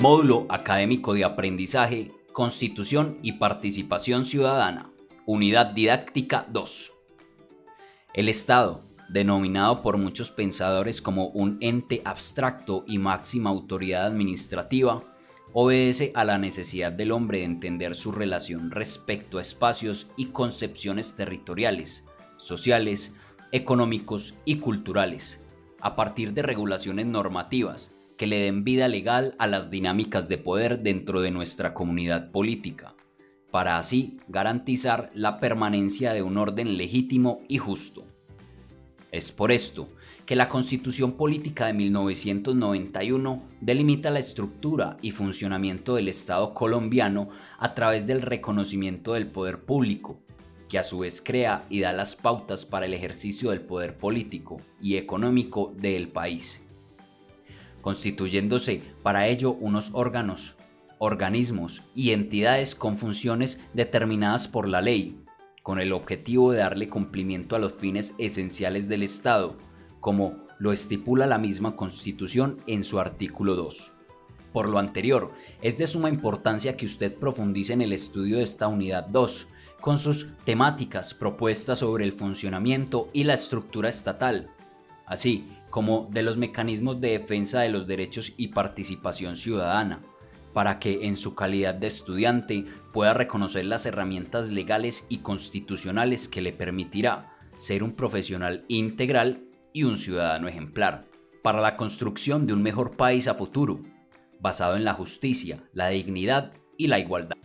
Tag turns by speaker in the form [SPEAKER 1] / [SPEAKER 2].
[SPEAKER 1] Módulo Académico de Aprendizaje, Constitución y Participación Ciudadana. Unidad Didáctica 2. El Estado, denominado por muchos pensadores como un ente abstracto y máxima autoridad administrativa, obedece a la necesidad del hombre de entender su relación respecto a espacios y concepciones territoriales, sociales, económicos y culturales, a partir de regulaciones normativas que le den vida legal a las dinámicas de poder dentro de nuestra comunidad política, para así garantizar la permanencia de un orden legítimo y justo. Es por esto que la Constitución Política de 1991 delimita la estructura y funcionamiento del Estado colombiano a través del reconocimiento del poder público, que a su vez crea y da las pautas para el ejercicio del poder político y económico del país, constituyéndose para ello unos órganos, organismos y entidades con funciones determinadas por la ley, con el objetivo de darle cumplimiento a los fines esenciales del Estado, como lo estipula la misma Constitución en su artículo 2. Por lo anterior, es de suma importancia que usted profundice en el estudio de esta unidad 2, con sus temáticas propuestas sobre el funcionamiento y la estructura estatal, así como de los mecanismos de defensa de los derechos y participación ciudadana, para que en su calidad de estudiante pueda reconocer las herramientas legales y constitucionales que le permitirá ser un profesional integral y un ciudadano ejemplar, para la construcción de un mejor país a futuro, basado en la justicia, la dignidad y la igualdad.